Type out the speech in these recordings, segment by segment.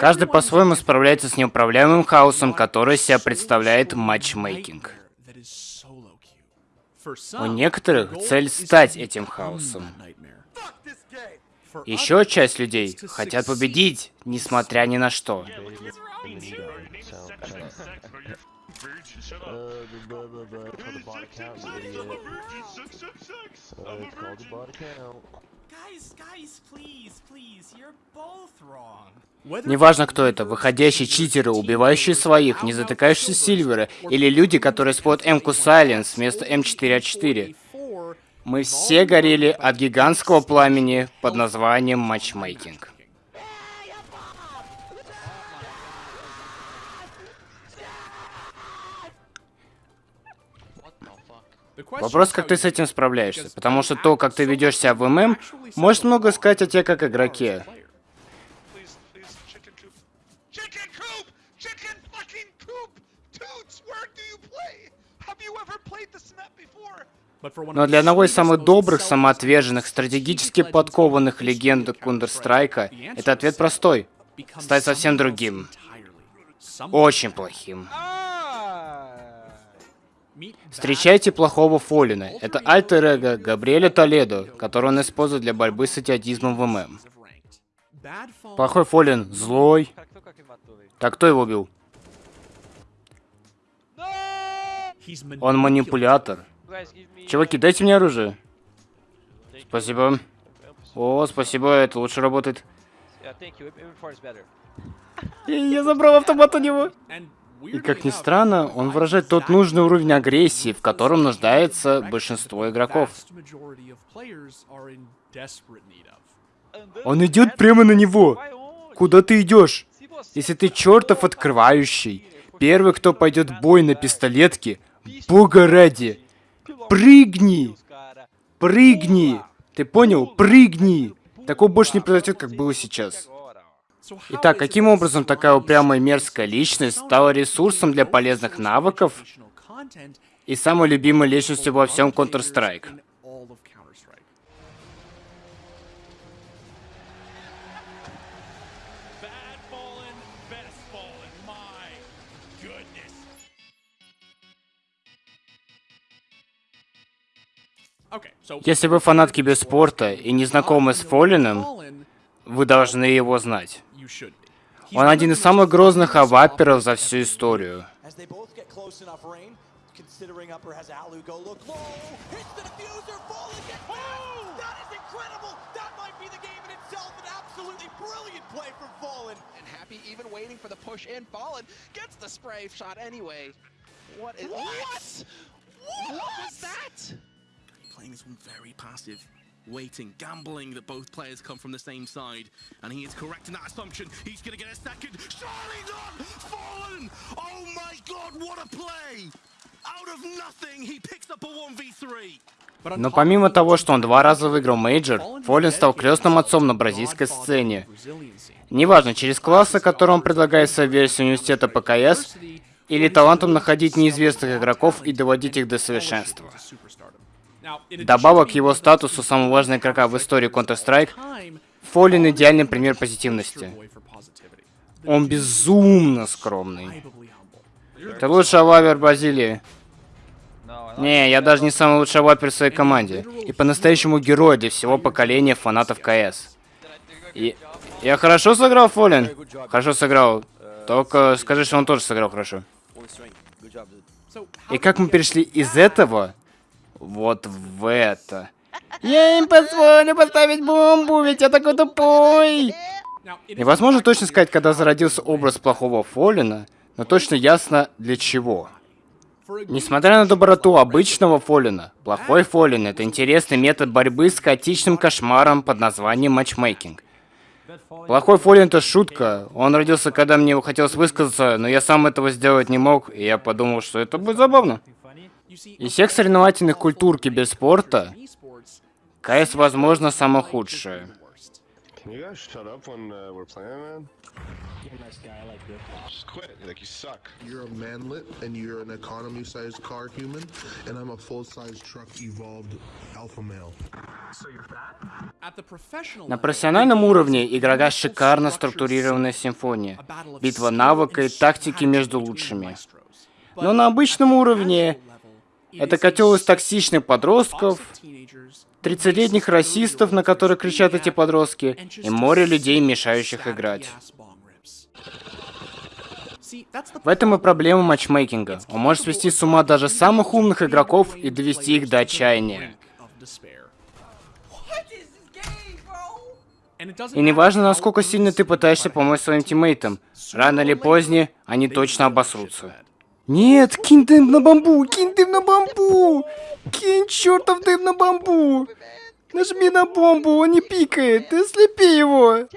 Каждый по-своему справляется с неуправляемым хаосом, который себя представляет матчмейкинг. У некоторых цель стать этим хаосом. Еще часть людей хотят победить, несмотря ни на что. Неважно, кто это, выходящие читеры, убивающие своих, не затыкающие Сильверы, или люди, которые используют М-ку Сайленс вместо М4А4. Мы все горели от гигантского пламени под названием матчмейкинг. Вопрос, как ты с этим справляешься, потому что то, как ты ведешь себя в ММ, может много сказать о тебе как игроке. Но для одного из самых добрых, самоотверженных, стратегически подкованных легенд Counter-Strike, это ответ простой. Стать совсем другим. Очень плохим. Встречайте плохого Фолина. Это альтер-эго Габриэля Толедо, который он использует для борьбы с идиотизмом в ММ. Плохой Фолин злой. Так кто его убил? Он манипулятор. Чуваки, дайте мне оружие. Спасибо. О, спасибо, это лучше работает. Я забрал автомат у него. И как ни странно, он выражает тот нужный уровень агрессии, в котором нуждается большинство игроков. Он идет прямо на него. Куда ты идешь? Если ты чертов открывающий, первый, кто пойдет в бой на пистолетке, бога ради, прыгни! Прыгни! Ты понял? Прыгни! Такого больше не произойдет, как было сейчас. Итак, каким образом такая упрямая мерзкая личность стала ресурсом для полезных навыков и самой любимой личностью во всем Counter-Strike? Если вы фанат киберспорта и не знакомы с Фоллином, вы должны его знать. Он один из самых грозных аваперов за всю историю. What is what? What was that? Playing this one very passive. Waiting, gambling that both players come from the same side. And he is correct in that assumption. He's going to get a second. Surely not! Fallen! Oh my god, what a play! Out of nothing, he picks up a 1v3. Но помимо того, что он два раза выиграл мейджор, FalleN стал крестным отцом на бразильской сцене. Неважно, через классы, которые он предлагает в своей версии университета по CS, или талантом находить неизвестных игроков и доводить их до совершенства. Добавок к его статусу самого важного игрока в истории Counter-Strike, Фоллин идеальный пример позитивности. Он безумно скромный. Ты лучший авапер Бразилии. Не, я даже не самый лучший авапер в своей команде. И по-настоящему герой для всего поколения фанатов КС. И... Я хорошо сыграл, Фоллин? Хорошо сыграл. Только скажи, что он тоже сыграл хорошо. И как мы перешли из этого вот в это. Я им позволю поставить бомбу, ведь я такой тупой. Невозможно точно сказать, когда зародился образ плохого Фолина, но точно ясно для чего. Несмотря на доброту обычного Фолина, плохой Фолин — это интересный метод борьбы с хаотичным кошмаром под названием матчмейкинг. Плохой Фолин — это шутка. Он родился, когда мне хотелось высказаться, но я сам этого сделать не мог, и я подумал, что это будет забавно. Из всех соревновательных культур киберспорта, КС, возможно, самое худшее. Can you guys shut up when we're playing, man? You're a nice guy, I like you. Just quit, like you suck. You're a manlet, and you're an economy-sized car human, and I'm a full-size truck evolved alpha male. На профессиональном уровне игрока шикарно структурированная симфония, битва навыка и тактики между лучшими. Но на обычном уровне это котел из токсичных подростков, 30-летних расистов, на которых кричат эти подростки, и море людей, мешающих играть. В этом и проблема матчмейкинга. Он может свести с ума даже самых умных игроков и довести их до отчаяния. И неважно, насколько сильно ты пытаешься помочь своим тиммейтам, рано или поздно они точно обосрутся. Нет, кинь дым на бамбу, кинь дым на бамбу! Кинь чертов дым на бамбу! Нажми на бомбу, он не пикает, ты слепи его!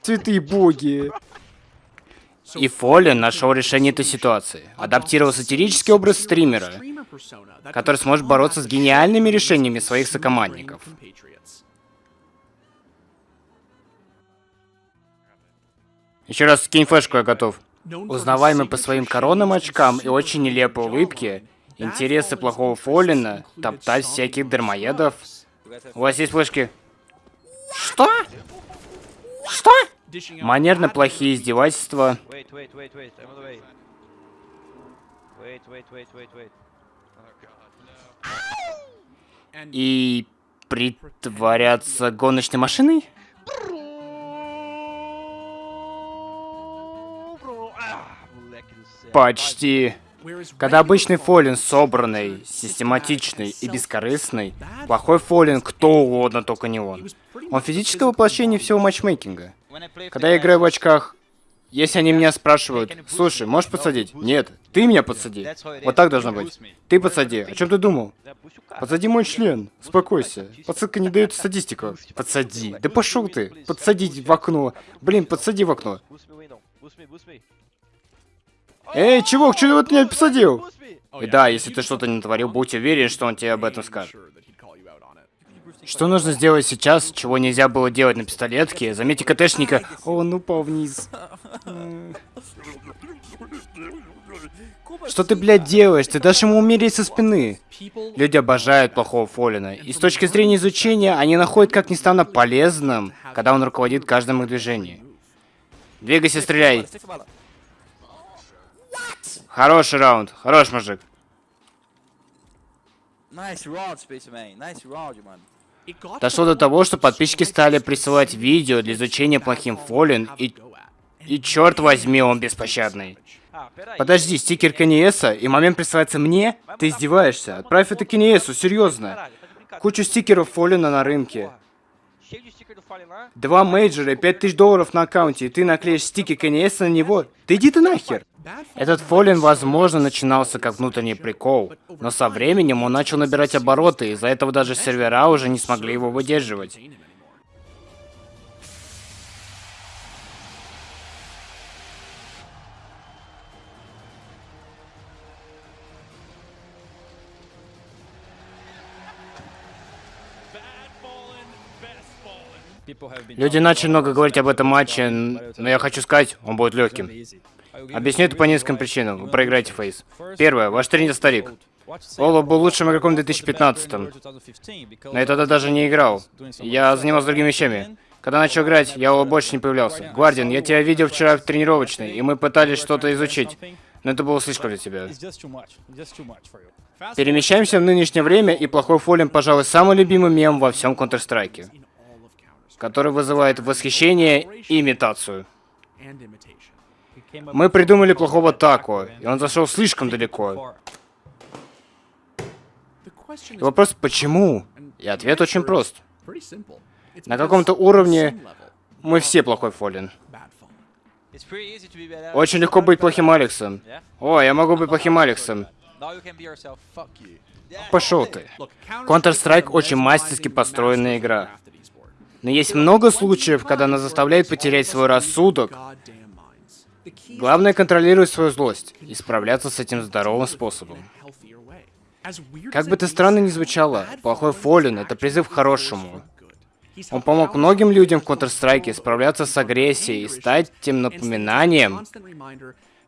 Цветы боги! И Фоллен нашел решение этой ситуации. Адаптировал сатирический образ стримера, который сможет бороться с гениальными решениями своих сокомандников. Еще раз скинь флешку, я готов. Узнаваемый по своим коронным очкам и очень нелепой улыбке, интересы плохого Фоллина, топтать всяких дармоедов. У вас есть флешки? Что? Что? Манерно плохие издевательства. И притворяться гоночной машиной? Почти. Когда обычный фолин собранный, систематичный и бескорыстный, плохой фолин кто угодно, только не он. Он физическое воплощение всего матчмейкинга. Когда я играю в очках, если они меня спрашивают, слушай, можешь подсадить? Нет, ты меня подсади. Вот так должно быть. Ты подсади. О чем ты думал? Подсади мой член. Успокойся. Подсадка не дает статистику. Подсади. Да пошел ты. Подсадить в окно. Блин, подсади в окно. Эй, чувак, что ты меня посадил? И да, если ты что-то не натворил, будь уверен, что он тебе об этом скажет. Что нужно сделать сейчас, чего нельзя было делать на пистолетке? Заметьте КТшника. О, он упал вниз. Что ты, блядь, делаешь? Ты дашь ему умереть со спины. Люди обожают плохого Фолина. И с точки зрения изучения, они находят, как ни странно, полезным, когда он руководит каждым их движением. Двигайся, стреляй. Хороший раунд. Хорош, мужик. Дошло до того, что подписчики стали присылать видео для изучения плохим Фоллен, и... И черт возьми, он беспощадный. Подожди, стикер Каниеса, и момент присылается мне? Ты издеваешься? Отправь это Каниесу, серьезно. Кучу стикеров Фоллена на рынке. Два мейджора и пять тысяч долларов на аккаунте, и ты наклеишь стики Каниеса на него? Ты иди ты нахер! Этот Фоллен, возможно, начинался как внутренний прикол, но со временем он начал набирать обороты, из-за этого даже сервера уже не смогли его выдерживать. Люди начали много говорить об этом матче, но я хочу сказать, он будет легким. Объясню это по нескольким причинам. Вы проиграете фейс. Первое. Ваш тренер старик. Оло был лучшим игроком в 2015 -м. Но я тогда даже не играл. Я занимался другими вещами. Когда начал играть, я Оло больше не появлялся. Гвардиан, я тебя видел вчера в тренировочной, и мы пытались что-то изучить. Но это было слишком для тебя. Перемещаемся в нынешнее время, и плохой фолин, пожалуй, самый любимый мем во всем Counter-Strike. Который вызывает восхищение и имитацию. Мы придумали плохого Тако, и он зашел слишком далеко. И вопрос, почему? И ответ очень прост. На каком-то уровне мы все плохой Фолин. Очень легко быть плохим Алексом. О, я могу быть плохим Алексом. Пошел ты. Counter-Strike очень мастерски построенная игра. Но есть много случаев, когда она заставляет потерять свой рассудок, Главное контролировать свою злость и справляться с этим здоровым способом. Как бы это странно ни звучало, плохой Фоллен — это призыв к хорошему. Он помог многим людям в Counter-Strike справляться с агрессией и стать тем напоминанием,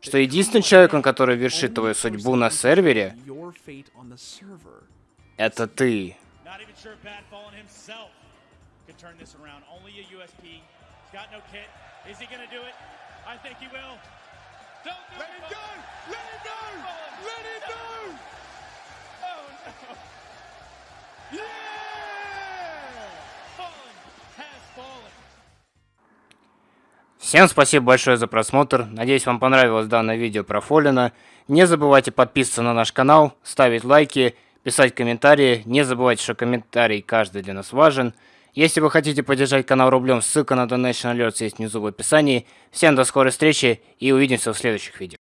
что единственным человеком, который вершит твою судьбу на сервере, это ты. He's got no kit. Is he gonna do it? I think he will. Don't do Let it, him go! Let him go! Let him go! Oh no. Yeah! Fallen has fallen. Всем спасибо большое за просмотр. Надеюсь, вам понравилось данное видео про Фоллина. Не забывайте подписываться на наш канал, ставить лайки, писать комментарии. Не забывайте, что комментарий каждый для нас важен. Если вы хотите поддержать канал рублем, ссылка на Donation Alerts есть внизу в описании. Всем до скорой встречи и увидимся в следующих видео.